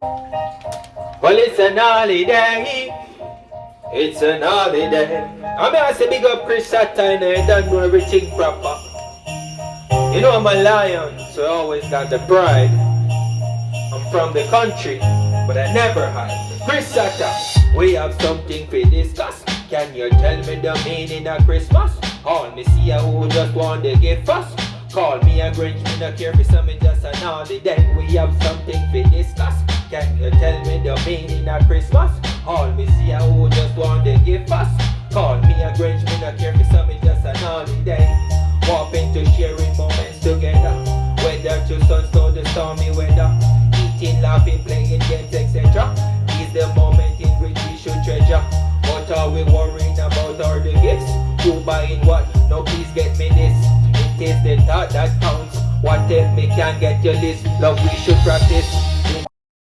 Well, it's an holiday. It's an holiday. I mean, I say big up Chris Saturn and done do everything proper. You know I'm a lion, so I always got the pride. I'm from the country, but I never hide. Chris we have something to discuss. Can you tell me the meaning of Christmas? All me see who just want to give us. Call me a Grinch, me not care for something just an holiday. We have something to discuss. Can you tell me the meaning of Christmas? All me see a who just want to give us. Call me a Grinch, me not care for something just an holiday. Walk into sharing moments together. Whether to sun, the stormy weather. Eating, laughing, playing games, etc. Is the moment in which we should treasure. What are we worrying about are the gifts? Who buying what? No, please get me this. It is the thought that counts. What if me can't get your list? Love, we should practice.